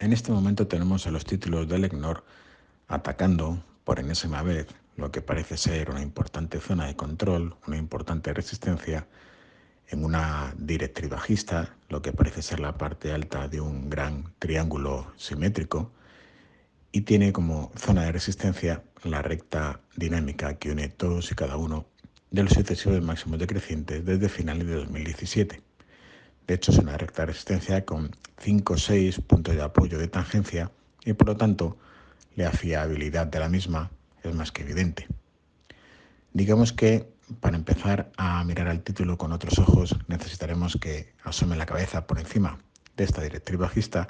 En este momento tenemos a los títulos del EGNOR atacando por enésima vez lo que parece ser una importante zona de control, una importante resistencia en una directriz bajista, lo que parece ser la parte alta de un gran triángulo simétrico, y tiene como zona de resistencia la recta dinámica que une todos y cada uno de los sucesivos máximos decrecientes desde finales de 2017. De hecho, es una recta de resistencia con 5 o 6 puntos de apoyo de tangencia y por lo tanto la fiabilidad de la misma es más que evidente. Digamos que para empezar a mirar al título con otros ojos necesitaremos que asome la cabeza por encima de esta directriz bajista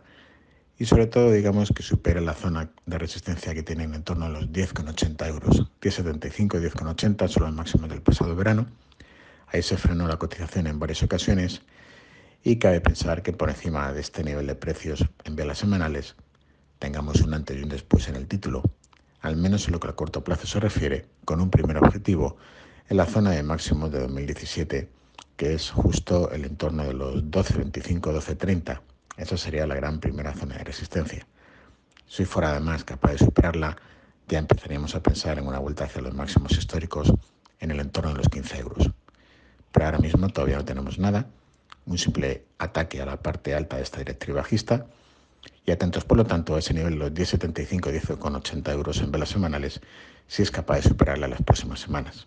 y sobre todo digamos que supere la zona de resistencia que tienen en torno a los 10,80 euros. 10,75 y 10,80 son los máximos del pasado verano. Ahí se frenó la cotización en varias ocasiones y cabe pensar que por encima de este nivel de precios en velas semanales tengamos un antes y un después en el título, al menos en lo que a corto plazo se refiere, con un primer objetivo en la zona de máximos de 2017, que es justo el entorno de los 12.25-12.30 esa sería la gran primera zona de resistencia. Si fuera además capaz de superarla, ya empezaríamos a pensar en una vuelta hacia los máximos históricos en el entorno de los 15 euros. Pero ahora mismo todavía no tenemos nada, un simple ataque a la parte alta de esta directriz bajista y atentos por lo tanto a ese nivel los 10,75 10,80 euros en velas semanales si es capaz de superarla en las próximas semanas.